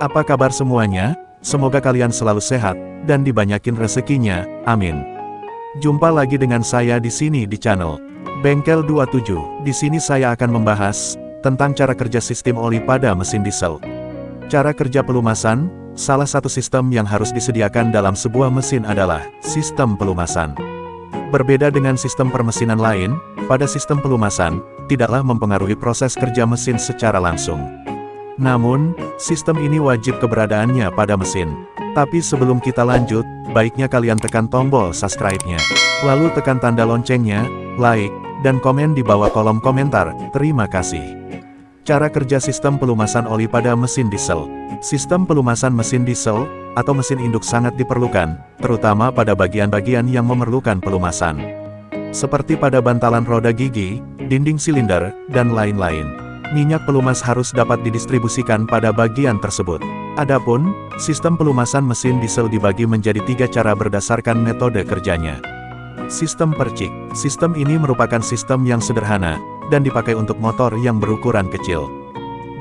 Apa kabar semuanya? Semoga kalian selalu sehat, dan dibanyakin rezekinya, amin. Jumpa lagi dengan saya di sini di channel Bengkel 27. Di sini saya akan membahas tentang cara kerja sistem oli pada mesin diesel. Cara kerja pelumasan, salah satu sistem yang harus disediakan dalam sebuah mesin adalah sistem pelumasan. Berbeda dengan sistem permesinan lain, pada sistem pelumasan, tidaklah mempengaruhi proses kerja mesin secara langsung. Namun, sistem ini wajib keberadaannya pada mesin. Tapi sebelum kita lanjut, baiknya kalian tekan tombol subscribe-nya. Lalu tekan tanda loncengnya, like, dan komen di bawah kolom komentar. Terima kasih. Cara kerja sistem pelumasan oli pada mesin diesel. Sistem pelumasan mesin diesel, atau mesin induk sangat diperlukan, terutama pada bagian-bagian yang memerlukan pelumasan. Seperti pada bantalan roda gigi, dinding silinder, dan lain-lain. Minyak pelumas harus dapat didistribusikan pada bagian tersebut. Adapun, sistem pelumasan mesin diesel dibagi menjadi tiga cara berdasarkan metode kerjanya. Sistem percik. Sistem ini merupakan sistem yang sederhana, dan dipakai untuk motor yang berukuran kecil.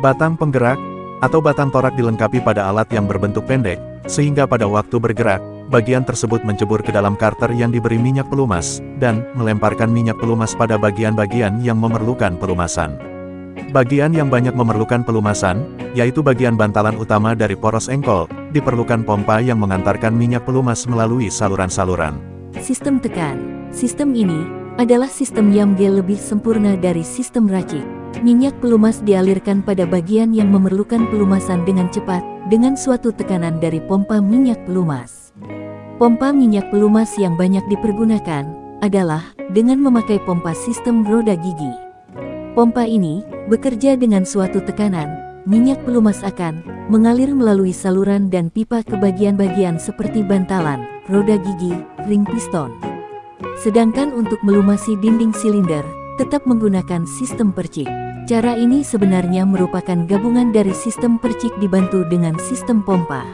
Batang penggerak, atau batang torak dilengkapi pada alat yang berbentuk pendek, sehingga pada waktu bergerak, bagian tersebut mencebur ke dalam karter yang diberi minyak pelumas, dan melemparkan minyak pelumas pada bagian-bagian yang memerlukan pelumasan. Bagian yang banyak memerlukan pelumasan, yaitu bagian bantalan utama dari poros engkol, diperlukan pompa yang mengantarkan minyak pelumas melalui saluran-saluran. Sistem tekan. Sistem ini adalah sistem yang lebih sempurna dari sistem racik. Minyak pelumas dialirkan pada bagian yang memerlukan pelumasan dengan cepat, dengan suatu tekanan dari pompa minyak pelumas. Pompa minyak pelumas yang banyak dipergunakan adalah dengan memakai pompa sistem roda gigi. Pompa ini bekerja dengan suatu tekanan, minyak pelumas akan mengalir melalui saluran dan pipa ke bagian-bagian seperti bantalan, roda gigi, ring piston. Sedangkan untuk melumasi dinding silinder, tetap menggunakan sistem percik. Cara ini sebenarnya merupakan gabungan dari sistem percik dibantu dengan sistem pompa.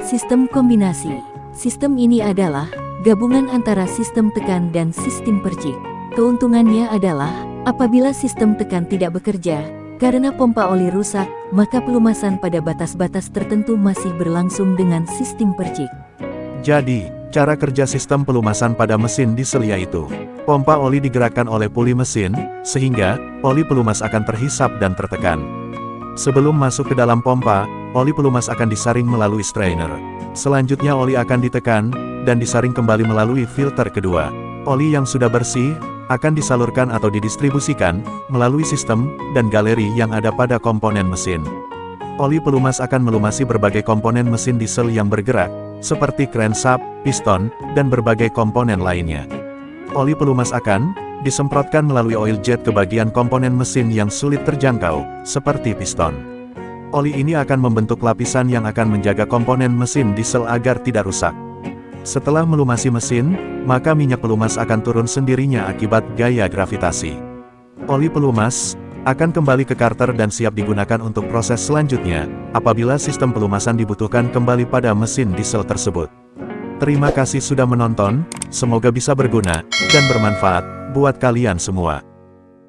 Sistem kombinasi. Sistem ini adalah gabungan antara sistem tekan dan sistem percik. Keuntungannya adalah Apabila sistem tekan tidak bekerja, karena pompa oli rusak, maka pelumasan pada batas-batas tertentu masih berlangsung dengan sistem percik. Jadi, cara kerja sistem pelumasan pada mesin diesel yaitu, pompa oli digerakkan oleh puli mesin, sehingga, oli pelumas akan terhisap dan tertekan. Sebelum masuk ke dalam pompa, oli pelumas akan disaring melalui strainer. Selanjutnya oli akan ditekan, dan disaring kembali melalui filter kedua. Oli yang sudah bersih, akan disalurkan atau didistribusikan melalui sistem dan galeri yang ada pada komponen mesin. Oli pelumas akan melumasi berbagai komponen mesin diesel yang bergerak, seperti crankshaft, piston, dan berbagai komponen lainnya. Oli pelumas akan disemprotkan melalui oil jet ke bagian komponen mesin yang sulit terjangkau, seperti piston. Oli ini akan membentuk lapisan yang akan menjaga komponen mesin diesel agar tidak rusak. Setelah melumasi mesin, maka minyak pelumas akan turun sendirinya akibat gaya gravitasi. Oli pelumas akan kembali ke karter dan siap digunakan untuk proses selanjutnya, apabila sistem pelumasan dibutuhkan kembali pada mesin diesel tersebut. Terima kasih sudah menonton, semoga bisa berguna dan bermanfaat buat kalian semua.